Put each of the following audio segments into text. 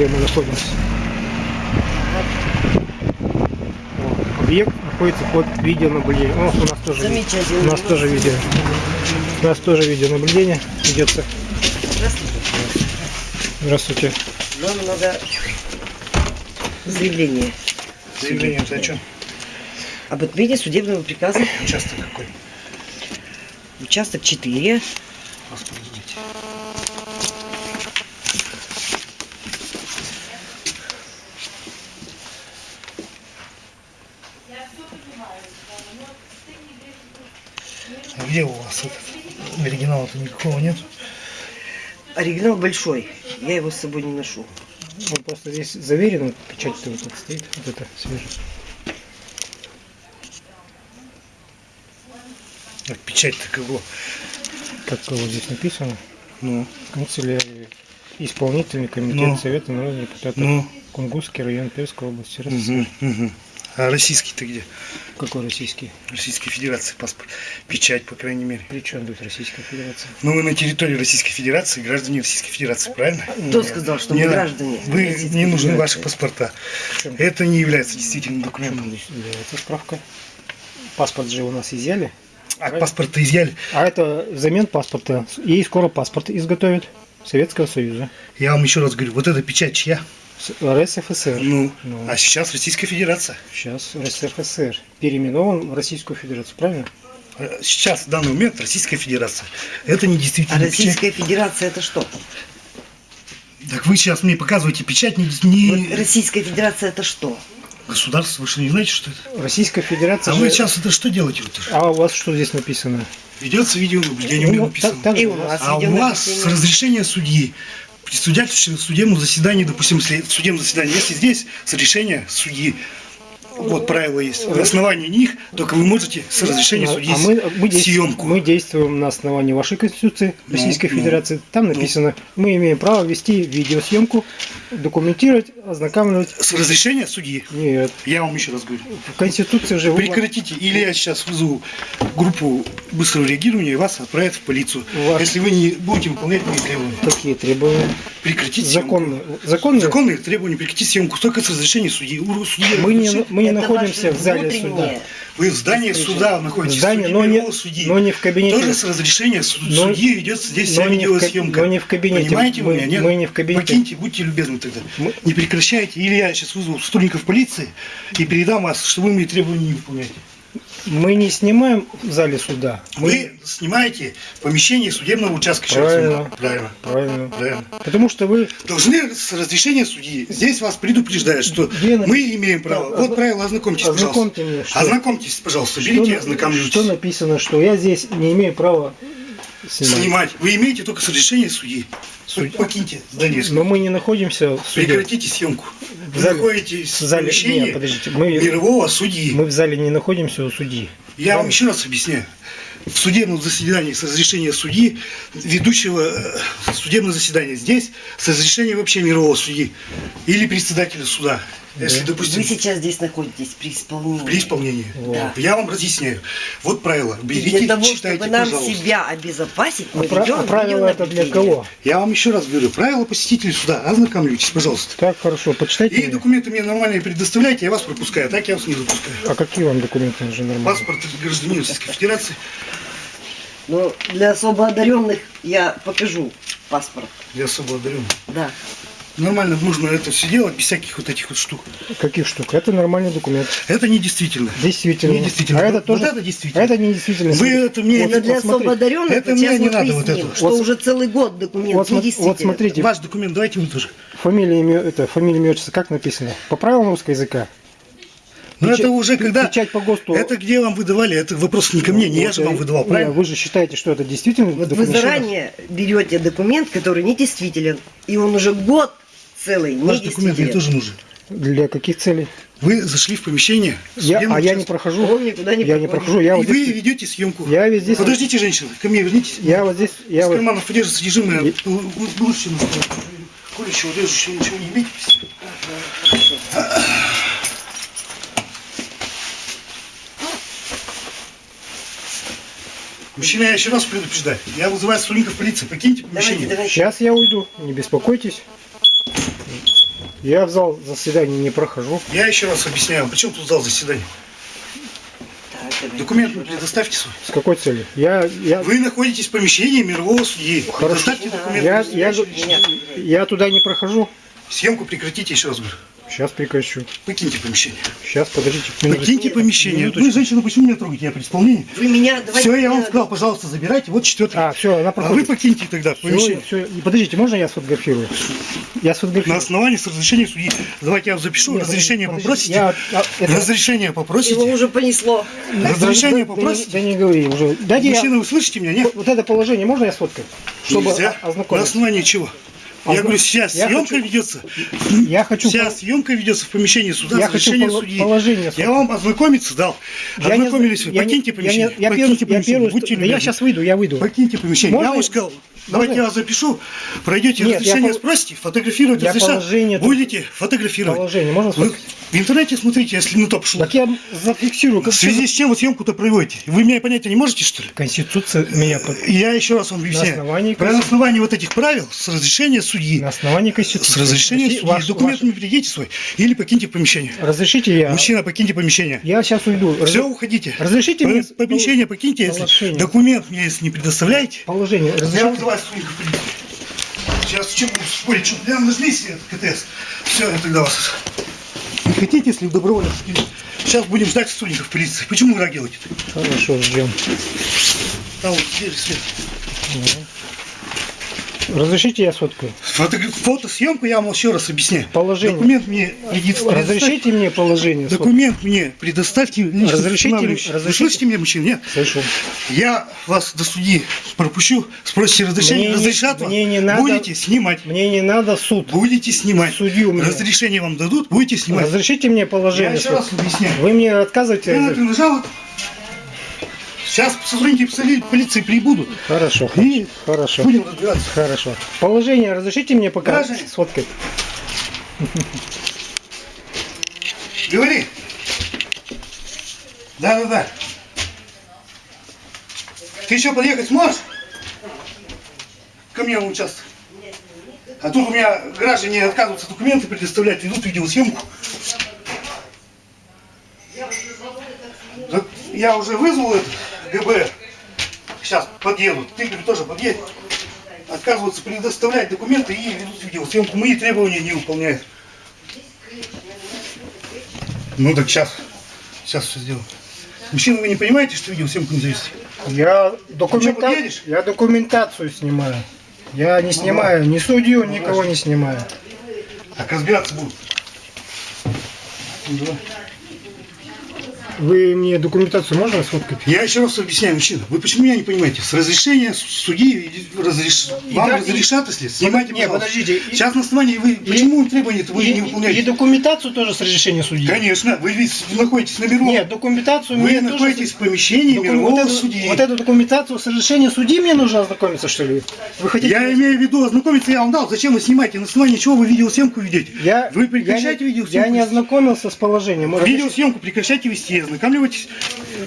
где мы находимся. Объект находится под видеонаблюдением. О, у нас тоже, у нас тоже видео. У нас тоже видеонаблюдение ведется. Здравствуйте. Здравствуйте. Нам надо заявление Заявление это о чем? об отмене судебного приказа. Участок какой? Участок 4. Где у вас этот? Оригинала-то никакого нет? Оригинал большой. Я его с собой не ношу. Он просто здесь заверен, печать-то вот стоит, вот это. А печать-то кого? Как вот здесь написано, Ну, канцелярия, исполнительный комитет Ну. Совета народных депутатов ну, Кунгурский район Перской области. Угу, угу. А российский-то где? Какой российский? Российской Федерации паспорт. Печать, по крайней мере. При чем тут Российская Федерация? Ну, вы на территории Российской Федерации, граждане Российской Федерации, правильно? Кто сказал, что Не мы надо. граждане? Вы не нужны Федерации? ваши паспорта. Это не является действительным документом. здесь является справка? Паспорт же у нас изъяли. А паспорт-то изъяли. А это взамен паспорта. И скоро паспорт изготовят Советского Союза. Я вам еще раз говорю, вот эта печать чья? С- РСФСР. Ну, Ну. а сейчас Российская Федерация. Сейчас РСФСР. Переименован в Российскую Федерацию, правильно? Э, Сейчас, в данный момент, Российская Федерация. Это не А действительно печать. Российская Федерация это что? Так вы сейчас мне показываете печать не, Вот не Российская Федерация это что? государство. Вы что, не знаете, что это? Российская Федерация. А же- вы сейчас это что делаете? Вот? А у вас что здесь написано? Ведется видеонаблюдение, у меня Ну, написано. так- так же у нас А у вас с разрешения судьи, при в судебном заседании, допустим, в судебном заседании, если здесь с решения судьи, вот правила есть, на основании них только вы можете с разрешения А- судьи а мы, мы, съемку. мы действуем на основании вашей Конституции Ну, Российской ну, Федерации. Там написано, мы имеем право вести видеосъемку, документировать, ознакомливать. С разрешения судьи. Нет, Я вам еще раз говорю. в Конституции же... вы- Прекратите, или я сейчас вызову группу быстрого реагирования и вас отправят в полицию. У вас- Если вы не будете выполнять мои требования. Какие требования? Прекратите съемку. Законные. Законные? Законные требования, прекратите съемку только с разрешения судьи. Судьи Мы не, мы не Это находимся в зале суда. Вы в здании суда находитесь, В здании, судьи, но не- судьи. но не в кабинете. Тоже с разрешения суд- Но- судьи ведется здесь вся видеосъемка. но не в кабинете. Понимаете Мы- вы меня, нет? мы не в кабинете. Покиньте, будьте любезны тогда. Мы- Не прекращайте, или я сейчас вызову сотрудников полиции и передам вас, что вы мои требования не выполняете. Мы не снимаем в зале суда. Мы... Вы снимаете помещение судебного участка. Правильно. Правильно. Правильно. Правильно. Потому что вы Должны с разрешения судьи. Здесь вас предупреждают, что написано? мы имеем право. Да, Вот правило, ознакомьтесь, ознакомьте пожалуйста. меня, что- Ознакомьтесь, пожалуйста. Берите что, ознакомьтесь. что написано, что я здесь не имею права снимать. Снимать. Вы имеете только с разрешения судьи. Судья. Покиньте здание. Но мы не находимся в суде. Прекратите съемку. В Вы зале- находитесь в зале- помещении нет, подождите, мы- мирового судьи. Мы в зале не находимся у судьи. Я вам еще раз объясняю. В судебном заседании с разрешения судьи, ведущего э, судебное заседание здесь, с разрешения вообще мирового судьи или председателя суда. Если, допустим, Вы сейчас здесь находитесь при исполнении. при исполнении. Да. Я вам разъясняю. Вот правило. И Берите, для того, читайте, чтобы нам пожалуйста. себя обезопасить, А, мы пра- ведем а правила это для кого? Я вам еще раз говорю. Правила посетителей суда. Ознакомьтесь, пожалуйста. Так, хорошо, почитайте. И меня. документы мне нормальные предоставляйте, я вас пропускаю. Так я вас не запускаю. А какие вам документы нужны нормально? Паспорт гражданина Российской Федерации. Но для особо одаренных я покажу паспорт. Я особо одарен. Да. Нормально нужно это все делать без всяких вот этих вот штук. Каких штук? Это нормальный документ. Это не действительно. Действительно. Не действительно. А это Вот тоже. это действительно. а это не действительно. Вы это мне... Это для смотри, особо одаренных. это вот мне не надо вот это. Что Вот- уже целый год документ Вот, недействителен. вот смотрите, Ваш документ давайте вы тоже. фамилия, имя, это, фамилия, имя, отчество, как написано? По правилам русского языка? Но Печать- это уже когда... Печать по ГОСТу. Это где вам выдавали? Это вопрос не ко мне, не я Вот, же вам выдавал, не, правильно? Вы же считаете, что это действительно Вот вы заранее берете документ, который недействителен, и он уже год целый Ваш документ мне недействителен. тоже нужен. Для каких целей? Вы зашли в помещение. Я, а я не прохожу. Он никуда не я не прохожу. Я И вот вы здесь. ведете съемку. Я ведь здесь. Подождите, женщина, ко мне вернитесь. Я вот здесь. Я Из вот, карманов держит содержимое Я- лучше колющего, режущего, ничего не имеете. Мужчина, я еще раз предупреждаю. Я вызываю сотрудников полиции. Покиньте Давайте, помещение. давайте. сейчас я уйду. Не беспокойтесь. Я в зал заседаний не прохожу. Я еще раз объясняю, почему тут зал заседания? Документ вы предоставьте свой. С какой целью? Я, я, Вы находитесь в помещении мирового судьи. Хорошо. Предоставьте документ. я, я, Нет. я туда не прохожу. Съемку прекратите, еще раз говорю. Сейчас прекращу. Покиньте помещение. Сейчас, подождите. Покиньте Нет, помещение. минуточку. Вы, женщина, почему меня трогаете? Я при исполнении. Вы меня... давайте Все, я вам сказал, пожалуйста, забирайте. Вот четвертый. А, все, она А вы покиньте тогда помещение. всё. И Подождите, можно я сфотографирую? Я На сфотографирую. основании с разрешения судьи. Давайте я вам запишу. Нет, разрешение подождите, попросите. Я, а, это- Разрешение Его попросите. уже понесло. Разрешение да, да, попросите. Да, не говори уже. Дайте я- Мужчина, вы слышите меня? Нет? Вот это положение можно я сфоткаю? Чтобы Нельзя. На основании чего? Я Озна- говорю, сейчас Я съемка хочу- ведется. Я хочу... Пол- съемка ведется в помещении суда Я хочу судьи. положение Я сфоткать. вам ознакомиться дал. Я Ознакомились вы. я не- Покиньте я помещение. Я Покиньте первый, я помещение. первый, Будьте да я сейчас выйду, я выйду. Покиньте помещение. Можно Я вам я- сказал, давайте Можно? я вас запишу, пройдете Нет, я разрешение, пол- спросите, фотографировать Я разрешат. положение Будете фотографировать. Положение можно Вы в интернете смотрите, если на то пошло. Так я зафиксирую. В связи с чем вы съемку-то проводите? Вы меня понять не можете, что ли? Конституция меня Я еще раз вам объясняю. основании Про- На основании вот этих правил, с разрешения судьи, на основании Конституции. с разрешения России- судьи, ваш- документ ваш- не перейдите свой, или покиньте помещение. Разрешите я? Мужчина, покиньте помещение. Я сейчас уйду. Раз- Все, уходите. Разрешите По- мне... Помещение покиньте, если Положение. документ мне если не предоставляете. Положение. Я Разрешите? вызываю сотрудников полиции. Сейчас чем будем спорить, что прям нажми себе КТС. Все, я тогда вас. Не хотите, если добровольно? Сейчас будем ждать сотрудников полиции. Почему вы делаете? Хорошо, ждем. Там вот дверь свет. Разрешите я сфоткаю? Фото, фотосъемку я вам еще раз объясняю. Положение. Документ мне предоставьте. Разрешите мне положение? сфоткать? Документ мне предоставьте. Разрешите- устанавливающий. Вы разрешите? слышите меня, мужчина? Нет. Слышу. Я вас до судьи пропущу, спросите разрешение, Мне не- разрешат вам, мне не надо- будете снимать. Мне не надо суд. Будете снимать. Судью мне. Разрешение вам дадут, будете снимать. Разрешите мне Я положение? еще раз сфоткать? объясняю. Вы мне отказываете? Я нажал. Сейчас сотрудники поли- полиции прибудут. Хорошо, И хорошо. будем разбираться. Хорошо. Положение разрешите мне пока Граждане. сфоткать? Говори. Да, да, да. Ты еще подъехать сможешь? Ко мне в участок. А тут у меня граждане отказываются документы предоставлять, ведут видеосъемку. Я уже вызвал это ГБ. Сейчас подъедут. Ты говорю, тоже подъедь. Отказываются предоставлять документы и ведут видеосъемку. Мои требования не выполняют. Ну так сейчас. Сейчас все сделаю. Мужчина, вы не понимаете, что видеосъемку нельзя вести? Я, документа... я документацию снимаю. Я не снимаю ни судью, никого не снимаю. Так разбираться будут. Ну, давай. Вы мне документацию можно сфоткать? Я еще раз объясняю, мужчина, вы почему меня не понимаете? С разрешения судьи разреш... И вам да- разрешат, если снимайте, Не, пожалуйста. подождите, и- Сейчас на основании вы почему требования-то вы и, не и выполняете? документацию тоже с разрешения судьи? Конечно, вы ведь находитесь на мировом. Нет, документацию вы находитесь тоже... в помещении Докум- мирового вот, эту, судьи. вот эту документацию с разрешения судьи мне нужно ознакомиться, что ли? Вы хотите... Я имею в виду, ознакомиться я вам дал. Зачем вы снимаете? На основании чего вы видеосъемку ведете? Я, Вы прекращайте я, видеосъемку. Я не ознакомился с положением. Разреш- Видеосъемку прекращайте вести, ознакомливайтесь.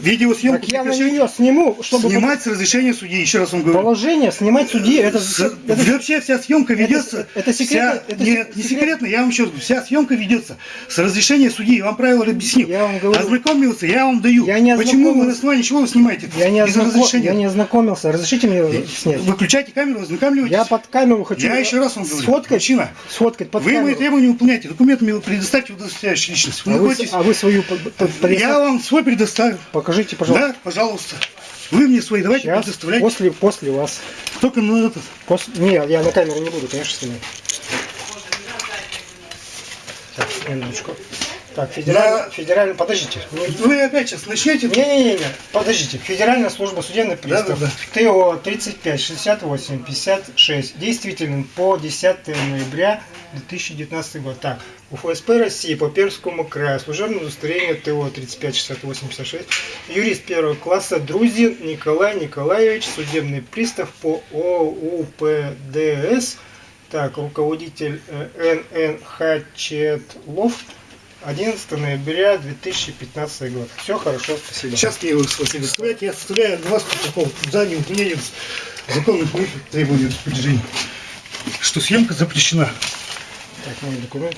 Видеосъемку Так я на нее сниму, чтобы Снимать с разрешения судьи, еще раз вам говорю. положение, снимать судьи, это, С- это- Вообще вся съемка ведется. это секретно? вся- Это нет, сек- не секрет? секретно, я вам еще раз говорю, вся съемка ведется с разрешения судьи. Я вам правила объяснил. Я вам говорю- Ознакомился, я вам даю. Я не Почему вы на основании чего вы снимаете? я, не Без ознако- разрешения. я не ознакомился. Разрешите мне снять? Выключайте камеру, ознакомливайтесь. Я под камеру хочу Я еще раз вам говорю. сфоткать, Мужчина, сфоткать под вы мои камеру. требования выполняете. Документы мне предоставьте удостоверяющую личность. Вы а, вы, а вы свою Я вам свой предоставлю. Покажите, пожалуйста. Да, пожалуйста. Вы мне свои давайте Сейчас, предоставляйте. после, после вас. Только на этот. После... Не, я на камеру не буду, конечно, снимать. Так, минуточку. Так, федеральный, Я- федеральный, подождите. Вы опять сейчас начнете. Не-не-не, подождите. Федеральная служба судебных приставов. Да-да-да. ТО 35 68 56 действителен по 10 ноября 2019 год. Так, у ФСП России по Пермскому краю служебное удостоверение ТО 35 68 56 юрист первого класса Друзин Николай Николаевич, судебный пристав по ОУПДС, так, руководитель НН Хачетлов, 11 ноября 2015 год. Все хорошо, спасибо. Сейчас мне его предоставляете. Я составляю для вас протокол за невыполнение законных моих требований распоряжений. Что съемка запрещена. Так, мой документ.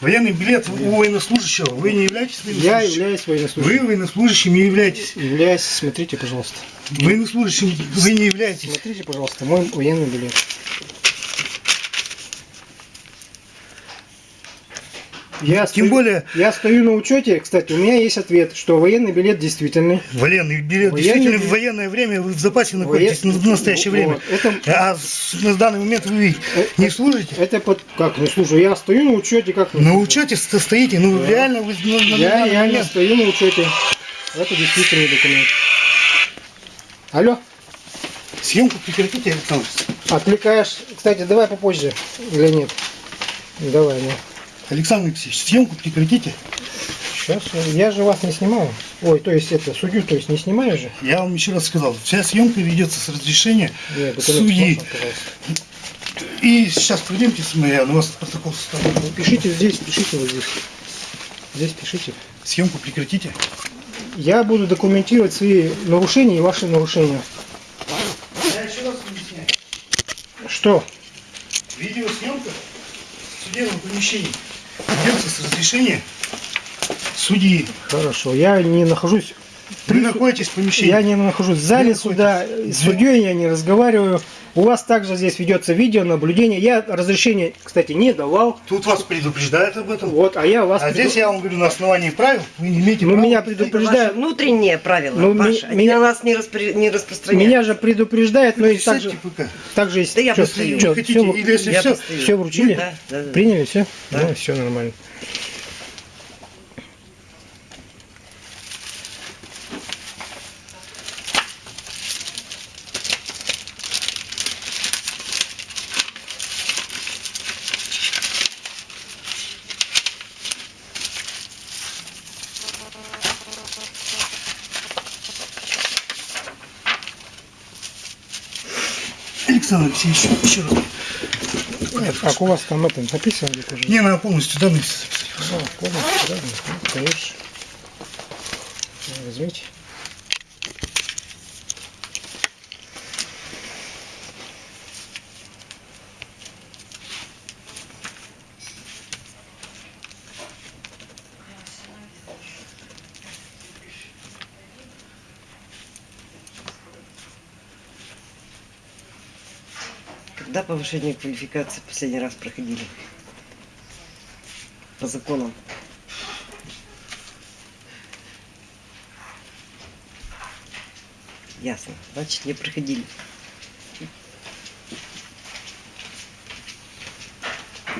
Военный билет у военнослужащего. Вы не являетесь Я военнослужащим? являюсь Вы военнослужащим. военнослужащим не являетесь. Являюсь, смотрите, пожалуйста. Военнослужащим вы не являетесь. Смотрите, пожалуйста, мой военный билет. Я Тем стою- более, Я стою на учете, кстати, у меня есть ответ, что военный билет действительный. военный билет. Военный Действительно, билет. в военное время вы в запасе находитесь Воен- на настоящее время. Вот, это- А с- на данный момент вы Э, не служите? Это под... Как, не слушай, я стою на учете, как... На учете стоите, ну Да. реально вы на, на Я данный реально момент. стою на учете. Это действительный документ. Алло, Съемку прекратите, Александр. отвлекаешь. Кстати, давай попозже. Или нет? Давай, ну. Александр Алексеевич, съемку прекратите. Сейчас, я же вас не снимаю. Ой, то есть это, судью, то есть не снимаю же? Я вам еще раз сказал, вся съемка ведется с разрешения Нет, судьи. можно. И сейчас пройдемте с моей, на вас протокол составлю. Ну, пишите здесь, пишите вот здесь. Здесь пишите. Съемку прекратите. Я буду документировать свои нарушения и ваши нарушения. Я еще раз объясняю. Что? Видеосъемка в судебном помещении ведется с разрешения судьи. Хорошо, я не нахожусь Вы находитесь в помещении. Я не нахожусь в зале суда, с судьей я не разговариваю. У вас также здесь ведется видеонаблюдение. Я разрешение, кстати, не давал. Тут вас предупреждают об этом. Вот, а я вас... А преду- здесь я вам говорю на основании правил, вы не имеете Ну, права. меня Это ваши предупреждают. внутренние правила, Ну, Паша. Меня- на нас не, распри- не распространяются. Меня же предупреждают, но и также, пока. также есть... Да я постою. чё, Хотите, всё- или если Я все, постою. Все вручили? Да, да, да. Приняли все? Да. Ну, все нормально. Александр Алексеевич, еще раз. Как у вас там это написано где-то уже? Не, надо полностью данные записать. А, полностью, да? Ну, конечно. Возьмите. Повышение квалификации последний раз проходили? По законам. Ясно. Значит, не проходили.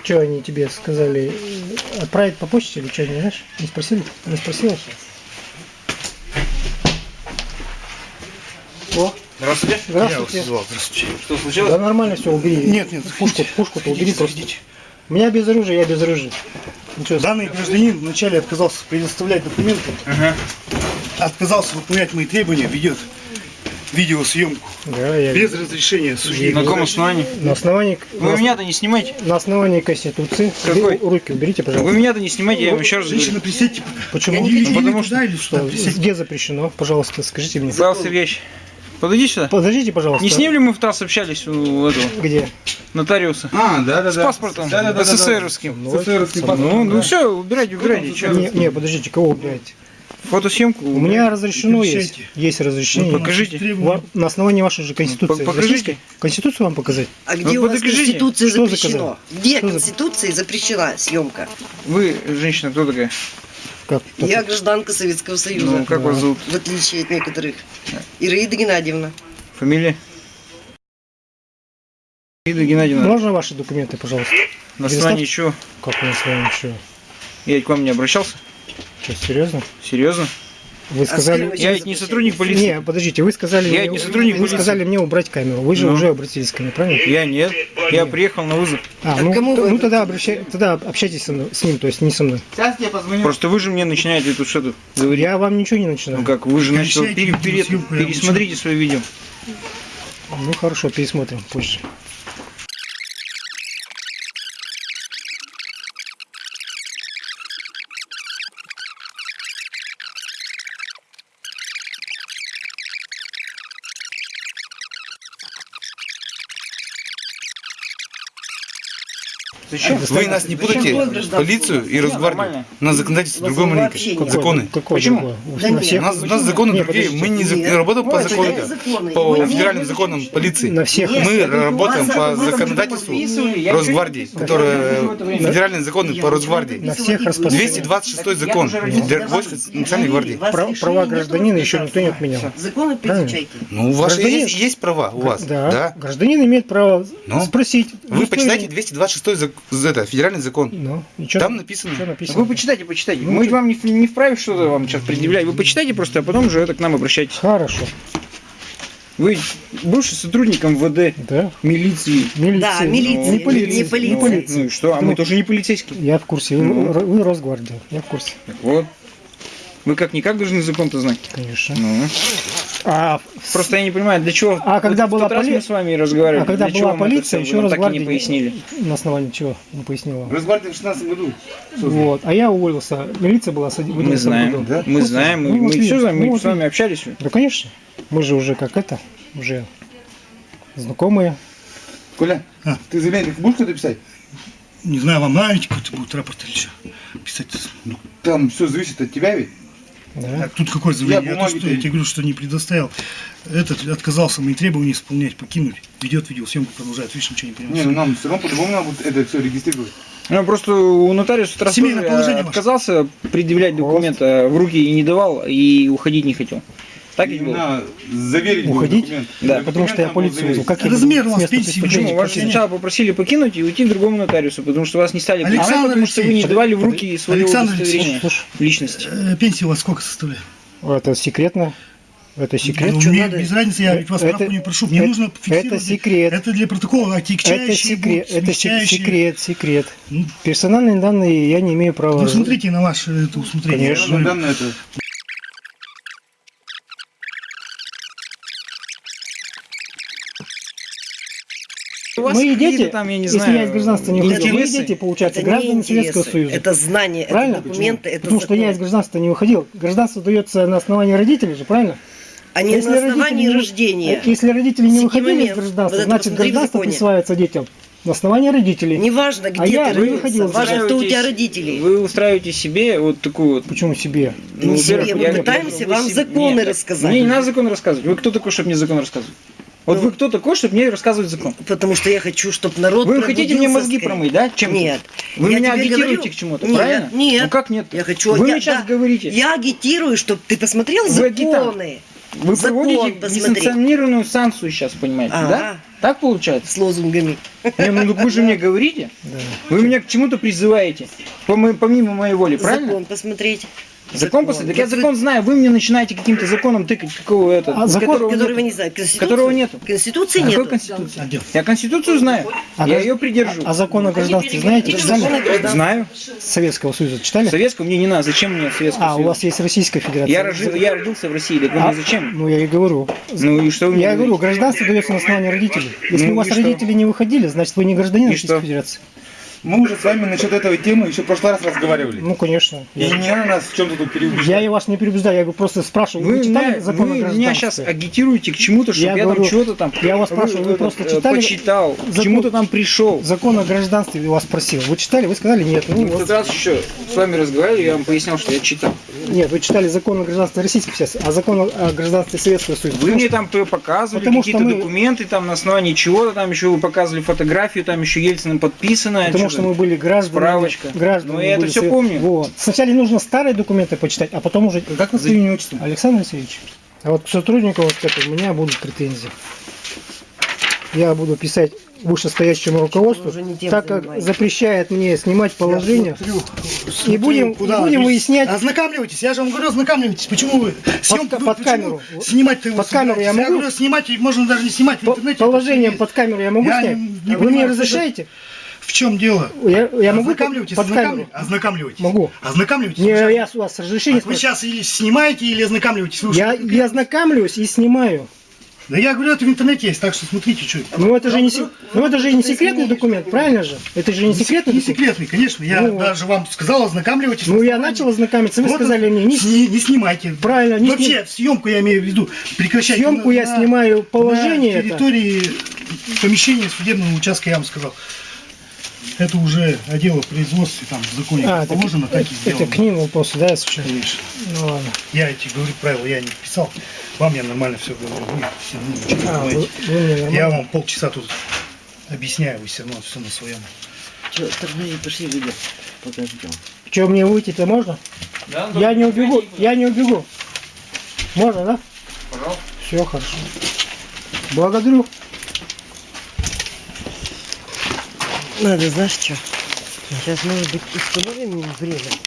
Что они тебе сказали? Отправить по почте или что, не знаешь? Не спросили? Не спросила? О, Здравствуйте. Я вас здравствуйте. звал, здравствуйте. Что случилось? Да нормально все, убери. Нет, нет, пушку, заходите. пушку-то убери просто. У меня без оружия, я без оружия. Ничего, Данный гражданин вначале отказался предоставлять документы, Ага. отказался выполнять мои требования, ведет видеосъемку да, я без разрешения судьи. На каком основании? на основании, Вы на, меня-то не снимайте. на основании Конституции. Какой? Вы руки уберите, Вы пожалуйста. меня-то не снимайте, я вам еще раз Женщина, присядьте. Почему? Я не видел, Ну, потому что- туда, или сюда, Что, присядьте. где запрещено? Пожалуйста, скажите мне. Павел Сергеевич, подойди сюда. Подождите, пожалуйста. Не с ним ли мы в ТАСС общались у этого Где? нотариуса? А, да, да, С да. паспортом Да, да, да, да, да. СССРовским. Ну, СССРовский со паспорт. Ну, ну да. все, убирайте, убирайте. Не, не, подождите, кого убираете? Фотосъемку. У меня разрешено есть. Есть разрешение. Ну, покажите. На основании вашей же конституции. Ну, покажите. Конституцию вам показать? А где Ну, у вас подокажите. Конституция заказал? Где Что за- Конституции запрещена съемка? Вы, женщина, кто такая? Как? Я гражданка Советского Союза. Ну, как вас зовут? В отличие от некоторых. Ираида Геннадьевна. Фамилия? Ида Геннадьевна, Можно ваши документы, пожалуйста? на основании чего? Как с вами что? Я к вам не обращался? Что, серьезно? Серьезно? Вы сказали... скрывать- Я ведь не сотрудник полиции. Не, подождите, вы сказали Я мне, не сотрудник вы полиции. сказали мне убрать камеру. Вы же Ну. уже обратились ко мне, правильно? Я нет. Я приехал на вызов. А, А ну, кому т- вы ну тогда, обращай, тогда общайтесь со мной- с ним, то есть не со мной. Сейчас я позвоню. Просто вы же мне начинаете тут что-то говорить. Я вам ничего не начинаю. Ну как, вы же начали пере- пере- пересмотрите свое видео. Ну хорошо, пересмотрим позже. Зачем? Вы нас не путайте, полицию и Росгвардию. нормально. У нас законодательство другое нет. Законы. Какой Почему? У нас, у нас законы другие. Мы не, работаем по закону, по федеральным законам полиции. на всех. Мы работаем по законодательству Росгвардии, ничего федеральные законы по Росгвардии. На всех распространяется. 226 закон для войск Национальной гвардии. Права гражданина еще никто не отменял. Законы перечайте. Ну, у вас есть, есть права у вас, Да. да? Гражданин имеет право Ну? спросить. Вы почитайте не- 226 зак- это, федеральный закон. Ну, и чё Там написано. написано? Вы почитайте, почитайте. Ну, Мы ты- вам не, не вправе что-то вам сейчас предъявлять. Вы почитайте просто, а потом уже это к нам обращайтесь. Хорошо, Вы бывший сотрудник МВД, да. милиции. Милиция. Да, милиция, Не полиция. не полиция. Ну и что? А мы Ну, тоже не полицейские. Я в курсе. Вы, Ну. вы Росгвардия. Я в курсе, Так вот. Вы как-никак должны закон-то знать. конечно. Ну. А, Просто я не понимаю, для чего... А когда в была тот раз поли- мы с вами разговаривали, а когда для была полиция, еще нам так и не пояснили. на основании чего не пояснила. вам. Росгвардия в 16 году. Вот. А я уволился. Милиция была с- в Мы 11 знаем, году. да? мы знаем, мы, ну, мы вот все знаем, мы ну, вот с вами общались. Да, конечно. Мы же уже как это, уже знакомые. Коля, А. ты заявление будешь кто-то писать? Не знаю, вам нравится какой-то будет рапорт или что? Писать. Ну, Там все зависит от тебя ведь. Да. а тут какое заявление? Я Я, то, что, я тебе говорю, что не предоставил. Этот отказался мои требования исполнять, покинуть. Ведет видеосъемку, продолжает. Видишь, ничего не Не, понимаю. ну нам все равно по-любому надо будет это все регистрировать. Ну, просто у нотариуса Семейное тоже, положение э, ваше. отказался предъявлять документы в руки и не давал, и уходить не хотел. Так ведь было? Заверить Уходить? Да, Потому что я полицию вызвал. Как Размер у вас пенсии Почему? Вас сначала попросили покинуть и уйти к другому нотариусу, потому что вас не стали Александр принимать, потому что вы не давали в руки свое Александр удостоверение личности. Э, Пенсия у вас сколько составляет? это секретно. Это секрет. Ну, мне надо? без разницы, я ведь вас Это- справку не прошу. Мне это- нужно это фиксировать. секрет. Это для протокола, Это отягчающие секрет, будут, это секрет, секрет. Ну, Персональные данные я не имею права. Ну, смотрите на ваше это усмотрение. Конечно. Данные это. Вас Мои какие-то дети, там, я не если знаю, я из гражданства не выходил, мои интересы. дети, получается, Это не граждане Советского Союза. Это знание, Правильно? это документы, это Потому что я закон. из гражданства не выходил. Гражданство дается на основании родителей же, правильно? А не Если на родители основании не- рождения. А Если родители не выходили из гражданства, Вот значит гражданство присваивается детям на основании родителей. Неважно, где А я ты не родился, важно, кто у тебя родители. Вы устраиваете себе вот такую вот Почему себе? Не Ну, себе, мы я- пытаемся вам законы Нет, рассказать. Мне не надо закон рассказывать. Вы кто такой, чтобы мне закон рассказывать? Вот Ну. вы кто такой, чтобы мне рассказывать закон? Потому что я хочу, чтобы народ Вы хотите мне мозги скорее. промыть, да? Чем Нет. Вы Я меня агитируете говорю- к чему-то, правильно? нет. Ну как нет? Я хочу... Вы я, мне сейчас да, говорите. Я агитирую, чтобы ты посмотрел Вы законы Вы закон проводите посмотри. несанкционированную санкцию сейчас, понимаете, Ага. да? Так получается? с лозунгами. Не, ну вы же мне говорите. Да. Вы меня к чему-то призываете, помимо моей воли, правильно? Закон посмотреть. Закон после. Так я закон знаю, вы мне начинаете каким-то законом тыкать, какого это, А закон, которого Которого не знаю. Конституции? Которого нету. Конституции Какой нету. конституции? Я конституцию знаю, А я ее придержу. А закон о гражданстве знаете? Знаю. Советского Союза читали? Советского мне не надо. Зачем мне Советского А, у Союза? вас есть Российская Федерация. Я, рожил, я родился в России, так вы А, мне зачем? Ну, я и говорю. Ну и что вы мне Я говорите? говорю, гражданство дается на основании родителей. Если Ну у вас что? родители не выходили, значит вы не гражданин И Российской что? Федерации. Мы уже с вами насчет этой темы еще в прошлый раз разговаривали. Ну, конечно. И не надо нас в чем-то тут переубеждать. Я и вас не переубеждаю, я говорю, просто спрашиваю, вы, Вы, читали меня, закон вы меня сейчас агитируете к чему-то, чтобы Я я, говорю, там чего-то там... я вас спрашиваю, вы этот, просто э, читали Почитал, к закон- чему-то там пришел. Закон о гражданстве вас спросил. Вы читали? Вы сказали нет. Ну, В вот. тот раз еще с вами разговаривали, я вам пояснял, что я читал. Нет, вы читали закон о гражданстве Российской Федерации, а закон о- гражданстве Советского Союза. Вы мне там показывали какие-то мы- документы, там на основании чего-то, там еще вы показывали фотографию, там еще Ельциным подписано. Потому что мы были гражданами. Справочка. гражданами Ну, я это всё совет- помню. Вот. Сначала нужно старые документы почитать, а потом уже... Как вас имя отчество? Александр Алексеевич. А вот к сотруднику вот к этому у меня будут претензии. Я буду писать вышестоящему руководству, так как занимаетесь. запрещает мне снимать положение. И будем, и Куда? будем Вы- выяснять, Ознакомливайтесь, я же вам говорю, ознакомливайтесь. Почему вы съемку под вы камеру. Снимать-то его Под камеру я могу? говорю, снимать и можно даже не снимать в по- интернете. положением это под камеру я могу Я снять? не- не Вы мне разрешаете? В чем дело? Я, я могу Ознакомливайтесь, под ознакомливайтесь. Ознакомливайтесь. Могу. Ознакомливайтесь. Не, я с вас разрешение вы спрашиваю. сейчас или снимаете, или ознакомливаетесь. Вы Я, я ознакомлюсь и снимаю. Да я говорю, это в интернете есть, так что смотрите, что это. Ну это же не, се- ну, это же не секретный документ, правильно же? Это же не секретный Не секретный, конечно. Я Ну, даже вам сказал, ознакомливайтесь. Ну я начал ознакомиться, вы Вот сказали мне, не, не, не снимайте. Правильно, не Вообще, съемку я имею в виду. Прекращайте. съемку на- я снимаю положение На это. территории помещения судебного участка, я вам сказал. Это уже о дело производстве, там в законе А, как так положено, так и это сделано. к ним вопросы, да, если? Конечно. Ну ладно. Я эти, говорю, правила я не писал. Вам я нормально все говорю. Вы все равно ничего не А, вы, понимаете. вы мне? Я вам полчаса тут объясняю, вы все равно все на своем. Так, подожди, пошли, выйдем. Пока ждем. Че, мне выйти-то можно? Да, Я не убегу, я не убегу. Можно, да? Пожалуйста. Все хорошо. Благодарю. Надо, знаешь что? Сейчас, может быть, установим им время.